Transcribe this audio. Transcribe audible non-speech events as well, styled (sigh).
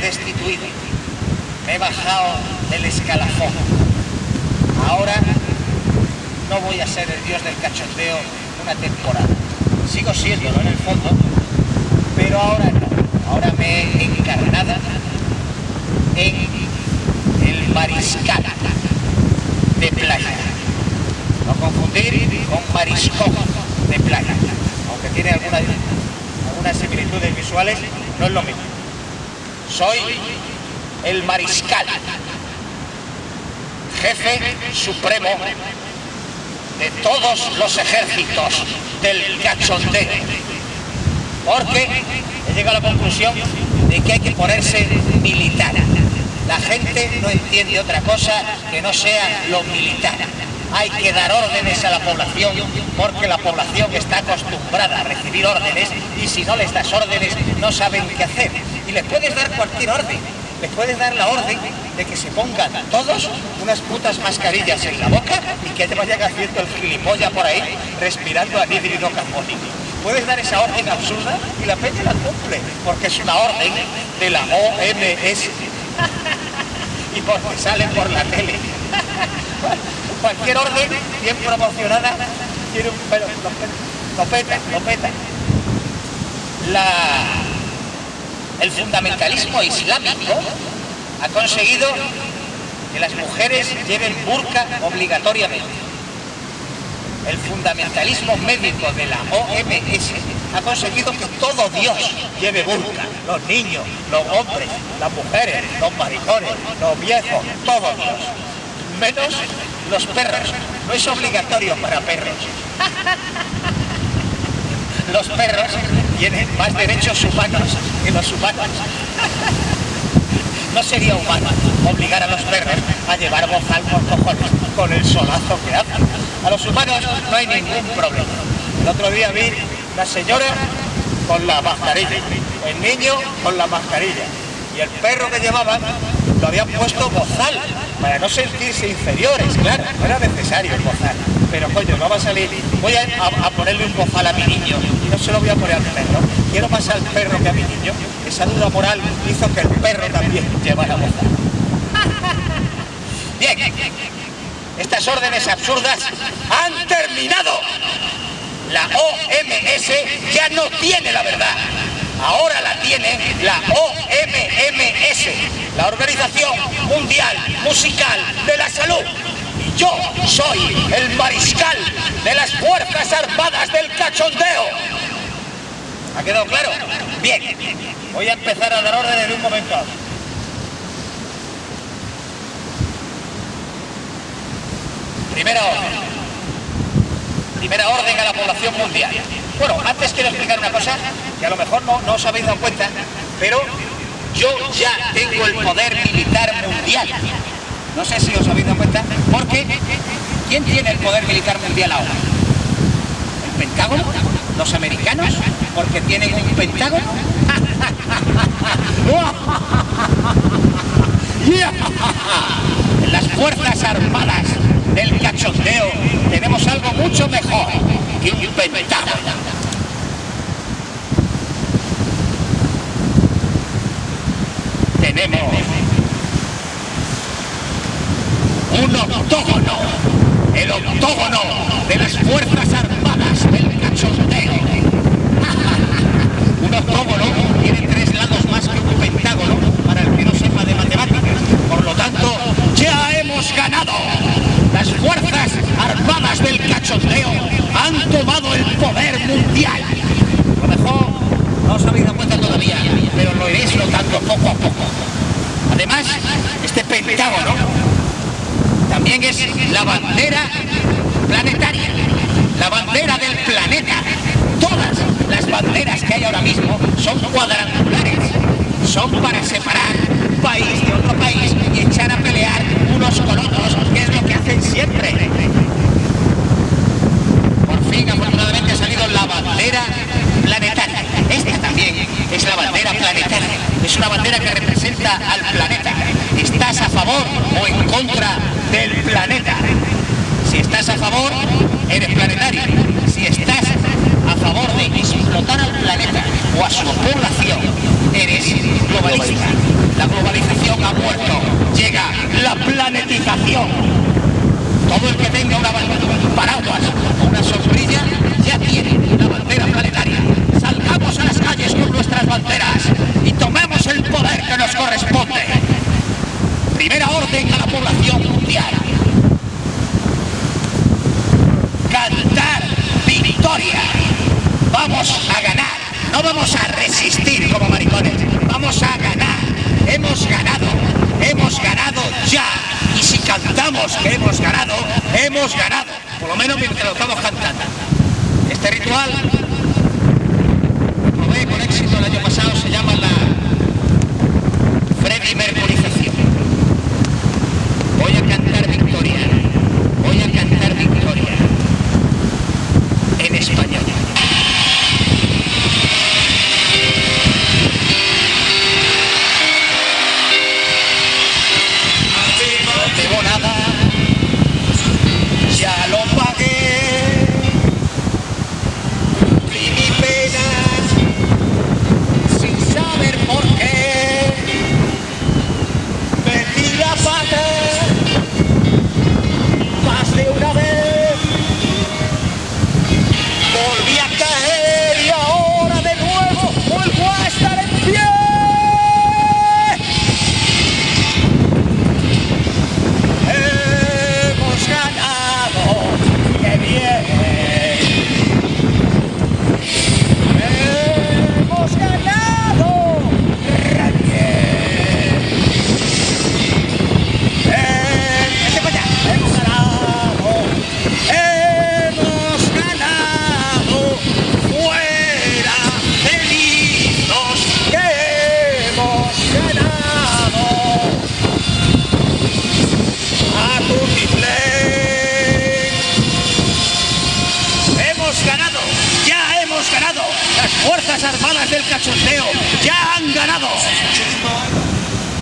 destituido. Me he bajado del escalafón. Ahora no voy a ser el dios del cachondeo una temporada. Sigo siéndolo en el fondo, pero ahora no. Ahora me he encarnado en el mariscal de playa. No confundir con mariscón de playa. Aunque tiene algunas, algunas similitudes visuales, no es lo mismo. Soy el mariscal, jefe supremo de todos los ejércitos del cachondeo. Porque he llegado a la conclusión de que hay que ponerse militar. La gente no entiende otra cosa que no sea lo militar. Hay que dar órdenes a la población porque la población está acostumbrada a recibir órdenes y si no les das órdenes no saben qué hacer. Y les puedes dar cualquier orden. Les puedes dar la orden de que se pongan todos unas putas mascarillas en la boca y que te vayan haciendo el gilipollas por ahí respirando anhídrido carbónico. Puedes dar esa orden absurda y la peña la cumple, porque es una orden de la OMS. y porque sale por la tele. Cualquier orden bien promocionada tiene un pelo, lo, peta, lo. La, el fundamentalismo islámico ha conseguido que las mujeres lleven burka obligatoriamente. El fundamentalismo médico de la OMS ha conseguido que todo Dios lleve burka. Los niños, los hombres, las mujeres, los maricones, los viejos, todos Dios. Menos los perros. No es obligatorio para perros. Los perros tienen más derechos humanos que los humanos. No sería humano obligar a los perros a llevar bozal por cojones con el solazo que hacen. A los humanos no hay ningún problema. El otro día vi la señora con la mascarilla, el niño con la mascarilla y el perro que llevaban lo habían puesto bozal para no sentirse inferiores, claro, no era necesario el bozal. Pero coño, no va a salir, voy a, ponerle un bozal a mi niño y no se lo voy a poner al perro. Quiero más al perro que a mi niño. Esa duda moral hizo que el perro también llevara bozal. (laughs) Bien, estas órdenes absurdas han terminado. La OMS ya no tiene la verdad. Ahora la tiene la OMMS, la Organización Mundial Musical de la Salud. Yo soy el mariscal de las Fuerzas Armadas del Cachondeo. ¿Ha quedado claro? Bien, voy a empezar a dar órdenes en un momento Primera orden. Primera orden a la población mundial. Bueno, antes quiero explicar una cosa, que a lo mejor no os habéis dado cuenta, pero yo ya tengo el poder militar mundial. No sé si os habéis dado cuenta, porque ¿quién tiene el poder militar mundial ahora? ¿El Pentágono? ¿Los americanos? ¿Porque tienen un Pentágono? (laughs) (laughs) En las Fuerzas Armadas del cachondeo tenemos algo mucho mejor que un Pentágono. Tenemos un octógono, el octógono de las Fuerzas Armadas del cachondeo. un octógono tiene tres lados más que un pentágono para el que no sepa de matemáticas. Por lo tanto, ya hemos ganado. Las Fuerzas Armadas del Cachondeo han tomado el poder mundial. A lo mejor no os habéis dado cuenta todavía, pero lo iréis notando poco a poco. Además, este pentágono también es la bandera planetaria, la bandera del planeta. Todas las banderas que hay ahora mismo son cuadrangulares, son para separar un país de otro país y echar a pelear unos con otros, que es lo que hacen siempre. Por fin, afortunadamente, ha salido la bandera planetaria. Esta también es la bandera planetaria. Es una bandera que representa al planeta. ¿Estás a favor o en contra del planeta? Si estás a favor, eres planetario. Si estás a favor de explotar al planeta o a su población. No vamos a resistir como maricones, vamos a ganar. Hemos ganado, hemos ganado ya. Y si cantamos que hemos ganado, hemos ganado. Por lo menos mientras lo estamos cantando. Este ritual del cachondeo. Ya han ganado.